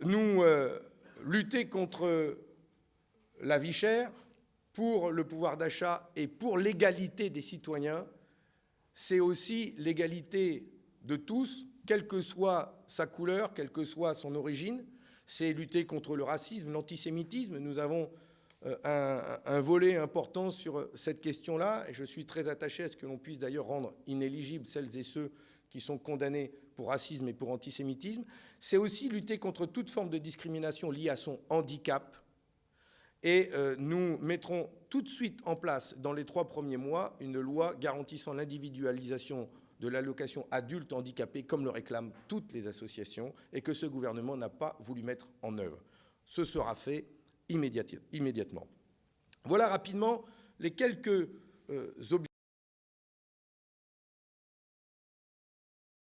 nous euh, lutter contre la vie chère, pour le pouvoir d'achat et pour l'égalité des citoyens, c'est aussi l'égalité de tous, quelle que soit sa couleur, quelle que soit son origine. C'est lutter contre le racisme, l'antisémitisme. Nous avons un, un, volet important sur cette question-là, et je suis très attaché à ce que l'on puisse d'ailleurs rendre inéligibles celles et ceux qui sont condamnés pour racisme et pour antisémitisme. C'est aussi lutter contre toute forme de discrimination liée à son handicap, et euh, nous mettrons tout de suite en place, dans les trois premiers mois, une loi garantissant l'individualisation de l'allocation adulte handicapé, comme le réclament toutes les associations, et que ce gouvernement n'a pas voulu mettre en œuvre. Ce sera fait immédiatement. Voilà rapidement les quelques euh, objectifs.